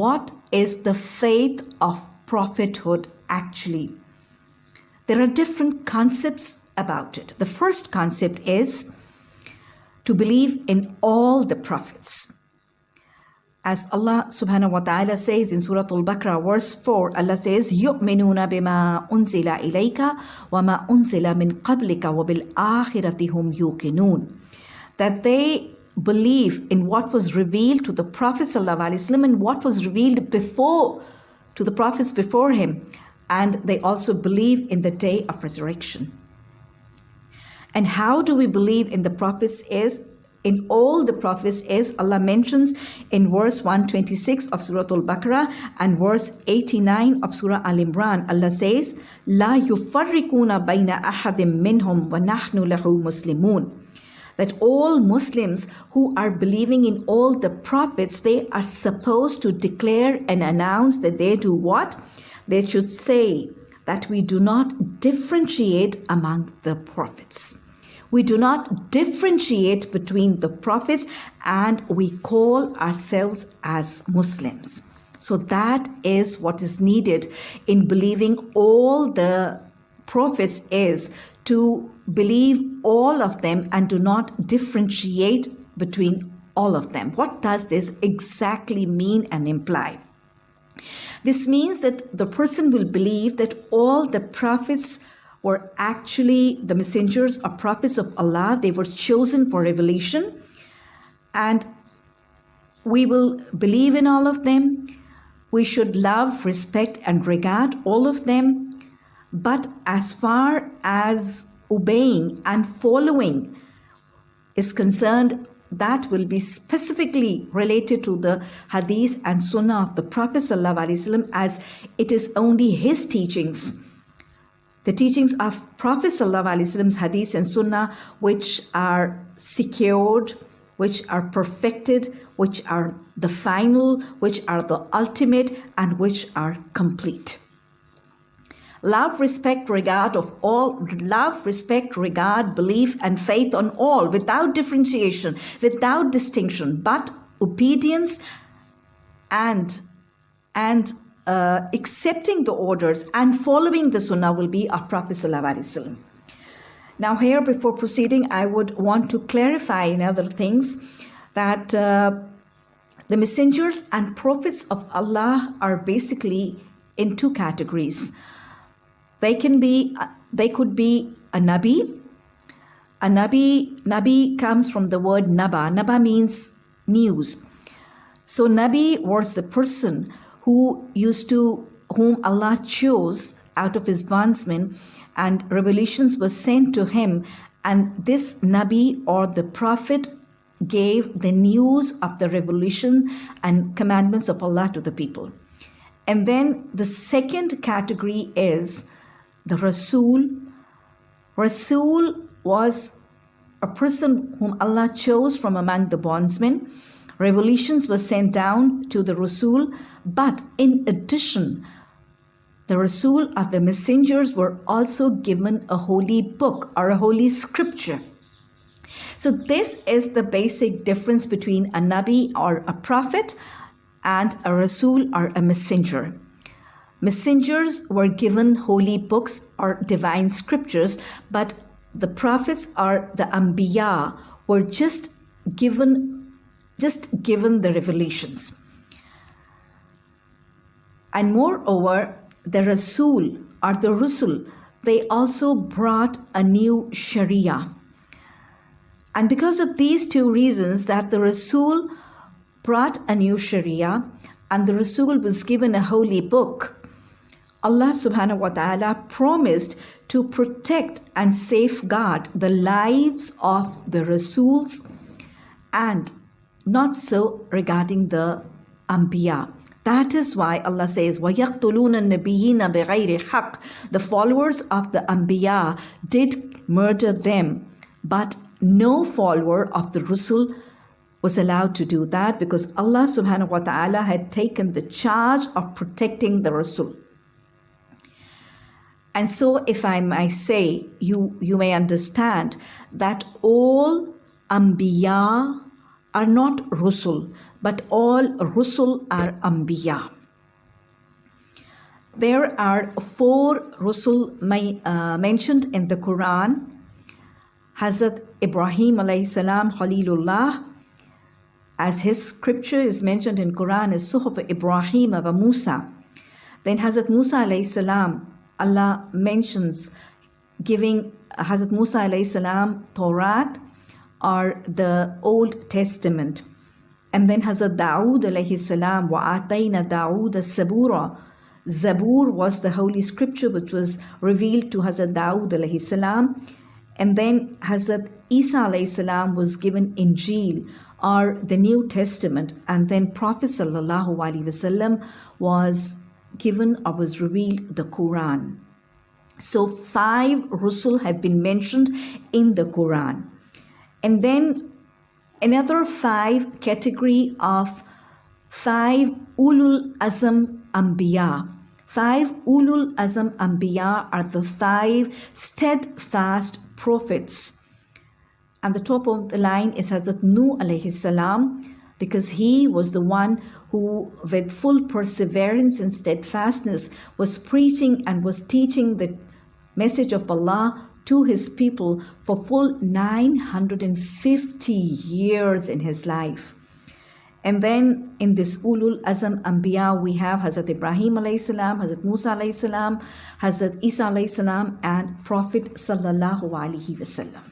what is the faith of prophethood actually? There are different concepts about it. The first concept is to believe in all the prophets. As Allah subhanahu wa ta'ala says in Surah Al-Baqarah verse 4, Allah says, يُؤْمِنُونَ بِمَا أُنزِلَ إِلَيْكَ وَمَا أُنزِلَ مِن قَبْلِكَ وَبِالْآخِرَةِ هُمْ يُوقِنُونَ That they Believe in what was revealed to the Prophet ﷺ and what was revealed before to the prophets before him. And they also believe in the day of resurrection. And how do we believe in the prophets is in all the prophets is Allah mentions in verse 126 of Surah Al-Baqarah and verse 89 of Surah Al-Imran Allah says la yufarriquna bayna ahadim minhum wa nahnu lahu muslimun that all Muslims who are believing in all the prophets, they are supposed to declare and announce that they do what? They should say that we do not differentiate among the prophets. We do not differentiate between the prophets and we call ourselves as Muslims. So that is what is needed in believing all the prophets is to believe all of them and do not differentiate between all of them. What does this exactly mean and imply? This means that the person will believe that all the prophets were actually the messengers or prophets of Allah. They were chosen for revelation. And we will believe in all of them. We should love, respect, and regard all of them. But as far as obeying and following is concerned, that will be specifically related to the hadith and sunnah of the Prophet ﷺ as it is only his teachings the teachings of Prophet Wasallam's hadith and sunnah, which are secured, which are perfected, which are the final, which are the ultimate, and which are complete. Love, respect, regard of all, love, respect, regard, belief, and faith on all without differentiation, without distinction, but obedience and and uh, accepting the orders and following the sunnah will be our Prophet. Now, here before proceeding, I would want to clarify in other things that uh, the messengers and prophets of Allah are basically in two categories. They can be, uh, they could be a nabi. A nabi, nabi comes from the word naba. Naba means news. So nabi was the person who used to, whom Allah chose out of his bondsmen, and revelations were sent to him. And this Nabi or the Prophet gave the news of the revelation and commandments of Allah to the people. And then the second category is the Rasul. Rasul was a person whom Allah chose from among the bondsmen Revelations were sent down to the Rasul, but in addition, the Rasul or the messengers were also given a holy book or a holy scripture. So, this is the basic difference between a Nabi or a prophet and a Rasul or a messenger. Messengers were given holy books or divine scriptures, but the prophets or the Anbiya were just given just given the revelations. And moreover, the Rasul or the Rusul, they also brought a new Sharia. And because of these two reasons, that the Rasul brought a new Sharia and the Rasul was given a holy book, Allah subhanahu wa ta'ala promised to protect and safeguard the lives of the Rasuls and not so regarding the Anbiya. That is why Allah says, وَيَقْتُلُونَ النَّبِيِّينَ بِغَيْرِ حَقٍّ The followers of the Anbiya did murder them, but no follower of the Rasul was allowed to do that because Allah subhanahu wa ta'ala had taken the charge of protecting the Rasul. And so, if I may say, you, you may understand that all Anbiya are not Rusul, but all Rusul are Anbiya. There are four Rusul uh, mentioned in the Quran. Hazrat Ibrahim alayhi salam Khalilullah, as his scripture is mentioned in Quran as Suhuf Ibrahim wa Musa. Then Hazrat Musa alayhi salam, Allah mentions giving Hazrat Musa alayhi salam Torah or the Old Testament. And then Hazrat Dawood alayhi salam wa atayna Dawood zabura. Zabur was the holy scripture which was revealed to Hazrat Dawood alayhi salam. And then Hazrat Isa alayhi salam was given Injil or the New Testament. And then Prophet sallallahu alayhi wasallam was given or was revealed the Quran. So five Rusul have been mentioned in the Quran. And then another five category of five Ulul Azam Ambiya. Five Ulul Azam Ambiya are the five steadfast prophets. And the top of the line is Hazrat Nuh alayhi salam because he was the one who, with full perseverance and steadfastness, was preaching and was teaching the message of Allah to his people for full 950 years in his life. And then in this Ulul Azam Anbiya, we have Hazrat Ibrahim alayhi salam, Hazrat Musa alayhi salam, Hazrat Isa alayhi salam, and Prophet sallallahu alaihi wasallam.